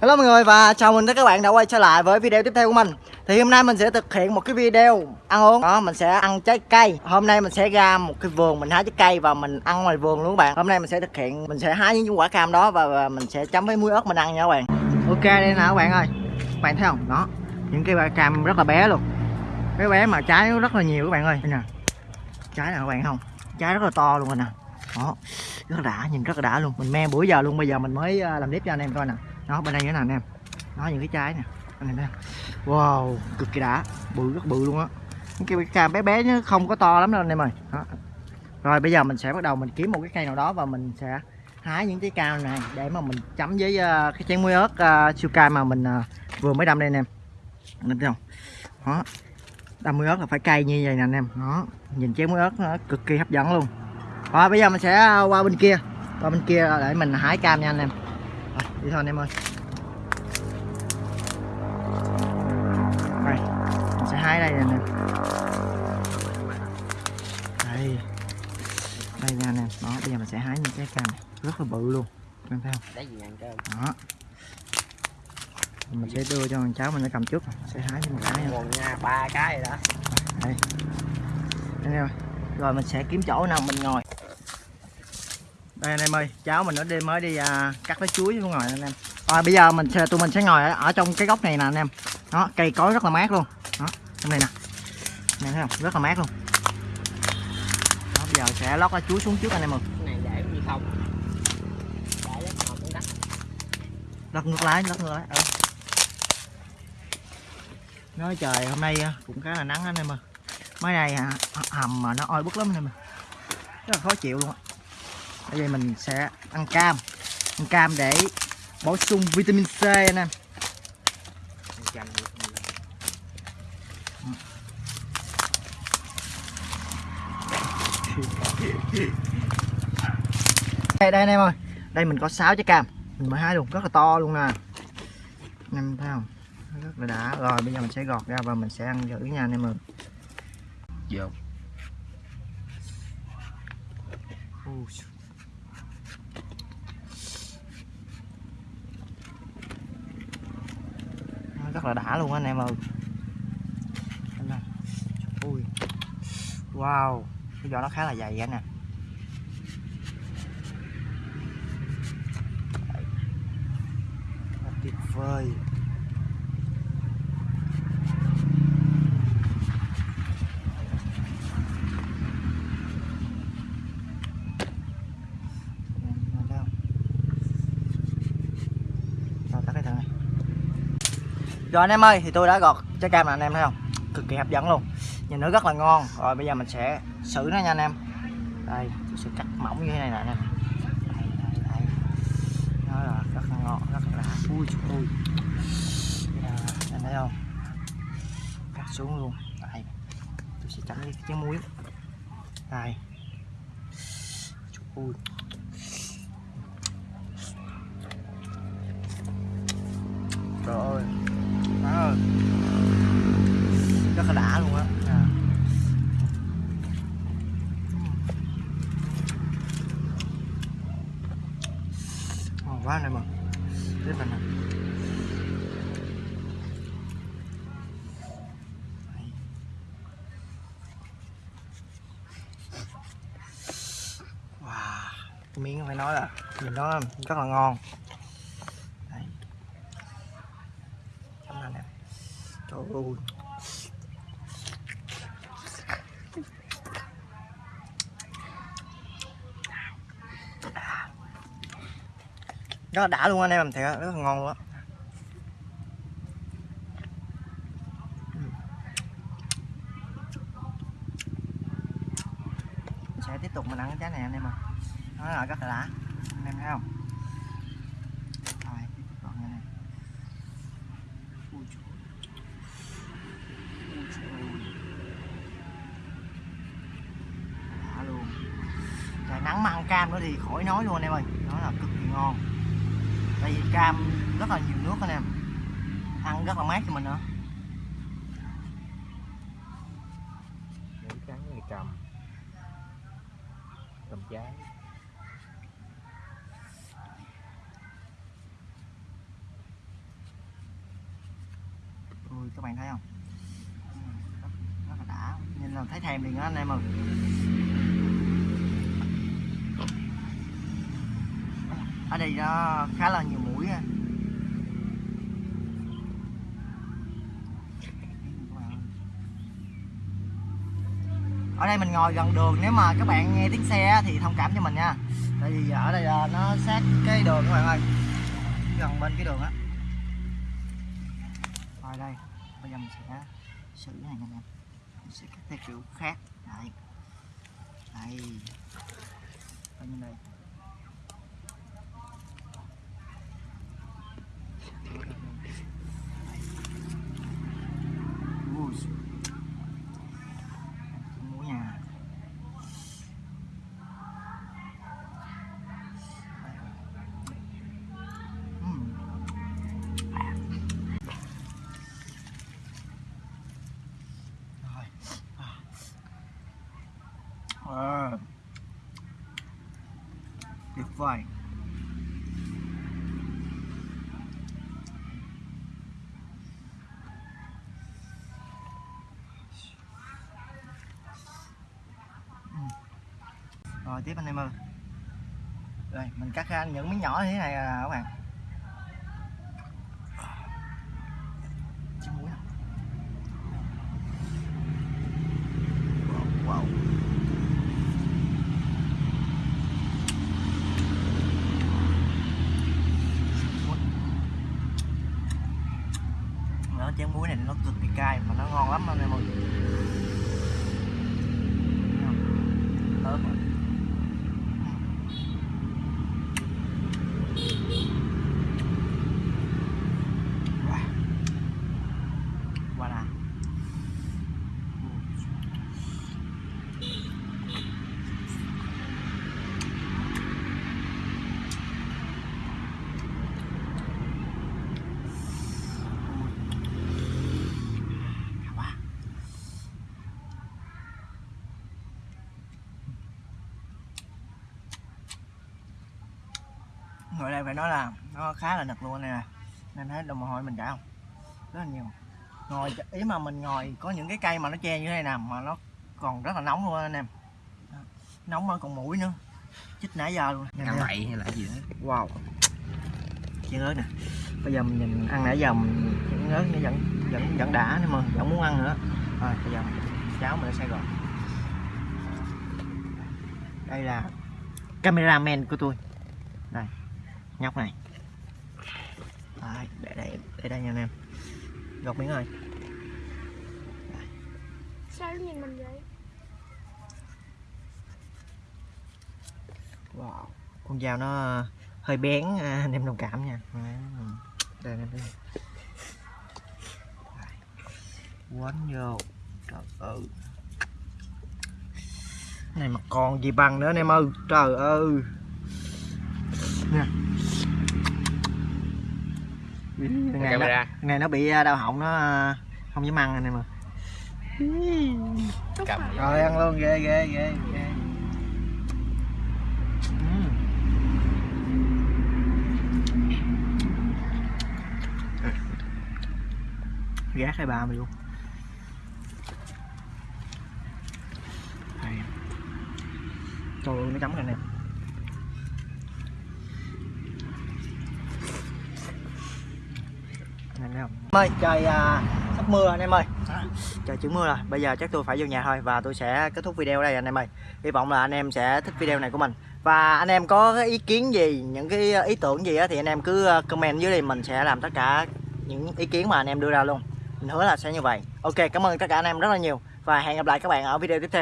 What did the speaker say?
Hello mọi người và chào mừng tất cả các bạn đã quay trở lại với video tiếp theo của mình. Thì hôm nay mình sẽ thực hiện một cái video ăn uống. Đó mình sẽ ăn trái cây. Hôm nay mình sẽ ra một cái vườn mình hái trái cây và mình ăn ngoài vườn luôn các bạn. Hôm nay mình sẽ thực hiện, mình sẽ hái những quả cam đó và, mình sẽ chấm với muối ớt mình ăn nha các bạn. Ok đây nè các bạn ơi. Các bạn thấy không? Đó Những cái quả cam rất là bé luôn. Cái bé mà trái rất là nhiều các bạn ơi. Đây nè. Trái nè các bạn không? Trái rất là to luôn rồi nè. Đó Rất là đã, nhìn rất là đã luôn. Mình me bữa giờ luôn, bây giờ mình mới à, làm clip cho anh em coi nè. Đó bên đây cái nào anh em đó những cái trái nè. Anh em thấy wow cực kỳ đã. Bự rất bự luôn á. Những cái cam bé bé chứ không có to lắm đâu anh em ơi. Đó. rồi bây giờ mình sẽ bắt đầu mình kiếm một cái cây nào đó và mình sẽ hái những cái cao này để mà mình chấm với uh, cái chén muối ớt uh, siêu cay mà mình uh, vừa mới đâm đây anh em. Anh em thấy không? Đó. Đâm muối ớt là phải cay như vậy nè anh em. Đó. Nhìn chén muối ớt nó cực kỳ hấp dẫn luôn rồi bây giờ mình sẽ qua bên kia. Qua bên kia để mình hái cam nha anh em. Rồi, đi thôi anh em ơi. Đây, mình sẽ hái đây nè anh em. Đây. Đây nha anh em. Đó, bây giờ mình sẽ hái những cái cam này. Rất là bự luôn. Em thấy không? Đó. Mình sẽ đưa cho thằng cháu mình nó cầm trước. Sẽ hái cho một cái nha. Ba cái rồi đó. Đây. Anh em Rồi mình sẽ kiếm chỗ nào mình ngồi đây anh em ơi cháu mình nó đi mới đi à, cắt lấy chuối xuống ngồi anh em. Rồi bây giờ mình sẽ tụi mình sẽ ngồi ở, ở trong cái góc này nè anh em. Đó cây cối rất là mát luôn. Đó trong này nè. Anh em thấy không? Rất là mát luôn. Đó, bây giờ sẽ lót cái chuối xuống trước anh em ơi. Này để như không? Để đất đất lót ngược lái lót ngược lái ừ. nói trời hôm nay à, cũng khá là nắng anh em ơi. Mấy này à, hầm mà nó oi bức lắm anh em ơi. Rất là khó chịu luôn á bây giờ mình sẽ ăn cam. Ăn cam để bổ sung vitamin C anh em đây đây anh em ơi. Đây mình có 6 trái cam. Mình mới hái luôn. Rất là to luôn nè. Anh em thấy không? Rất là đã. Rồi bây giờ mình sẽ gọt ra và mình sẽ ăn thử nha anh em ơi. Vô Ui. Nó rất là đã luôn anh em ơi. Nè. ui. Wow, cái vỏ nó khá là dày anh nè tuyệt vời Em thấy không? Rồi tắt cái thằng này rồi anh em ơi thì tôi đã gọt trái cam này anh em thấy không? Cực kỳ hấp dẫn luôn. Nhìn nó rất là ngon. Rồi bây giờ mình sẽ xử nó nha anh em. Đây tôi sẽ cắt mỏng như thế này nè anh em. Đây đây đây. Nó là rất là ngon rất là Ui ơi. Đây, Anh thấy không? Cắt xuống luôn. Đây Tôi sẽ chấm với cái muối. Đây. Ơi Trời ơi Má ơi Rất là đã luôn á à. Ngon quá này mà Tiếp mình. Wow miếng phải nói là Nhìn nó rất là ngon Đây chấm lên nè trời rất là đã luôn anh em làm thiệt rất là ngon luôn á. Sẽ tiếp tục mình ăn cái trái này anh em ạ. Nó là rất là đã, anh em thấy không rồi tiếp tục còn này nè Ui trời ơi. Ui trời ơi. Đã luôn Trời nắng mà ăn cam nữa thì khỏi nói luôn anh em ơi. Nó là cực kỳ ngon. Tại vì cam rất là nhiều nước anh em. Ăn rất là mát cho mình nữa. Cắn này cầm. Cầm trái các bạn thấy không? Rất, rất là đã. Nhìn là thấy thèm liền đó anh em ơi ở đây nó khá là nhiều mũi ha. Ở đây mình ngồi gần đường, nếu mà các bạn nghe tiếng xe thì thông cảm cho mình nha. Tại vì ở đây là nó sát cái đường các bạn ơi. Gần bên cái đường á. Rồi đây, bây giờ mình sẽ xử cái này nha anh em mình sẽ cắt theo kiểu khác. Đây. Đây. Coi như đây Ui. Muối nha Ừm. Rồi. Ờ vải Rồi, tiếp anh em ơi. Rồi mình cắt ra những miếng nhỏ như thế này à các bạn. Chim muối à? Wow. wow. nó chén muối này nó cực kỳ cay mà nó ngon lắm anh em ơi Thấy không? Thơm rồi. Wow. Voilà. quá ngồi đây phải nói là nó khá là nực luôn nè. Nên thấy đồng hôi mình chảy không? Rất là nhiều. Ngồi ý mà mình ngồi có những cái cây mà nó che như thế này nè mà nó còn rất là nóng luôn anh em. Nóng mà còn mũi nữa. Chích nãy giờ luôn. Nè. bậy hay là gì đó. Wow. Chiên ớt nè. Bây giờ mình nhìn ăn nãy giờ mình chiên ớt nó vẫn vẫn vẫn đã nhưng mà vẫn muốn ăn nữa. Rồi bây giờ cháo mình đã xay rồi đây là cameraman của tôi. Đây nhóc này. Đây, để đây để đây nha anh em. Gọt miếng rồi. Sao nó nhìn mình vậy? wow con dao nó hơi bén à, anh em đồng cảm nha. Đấy, đây anh em? Đây. quấn vô. Trời ơi. Này mà còn gì bằng nữa anh em ơi. Trời ơi nè cái này, nó, này nó bị à, đau họng nó à, không dám ăn anh em Tốt cầm. rồi ăn luôn ghê ghê ghê ghê. Gác hai ba mày luôn. Trời ơi nó chấm này nè anh em thấy không ơi trời à, sắp mưa anh em ơi. Trời chữ mưa rồi. Bây giờ chắc tôi phải vô nhà thôi và tôi sẽ kết thúc video đây anh em ơi. Hy vọng là anh em sẽ thích video này của mình. Và anh em có cái ý kiến gì những cái ý tưởng gì á thì anh em cứ ờ, comment dưới đây mình sẽ làm tất cả những ý kiến mà anh em đưa ra luôn. Mình hứa là sẽ như vậy. Ok cảm ơn tất cả anh em rất là nhiều và hẹn gặp lại các bạn ở video tiếp theo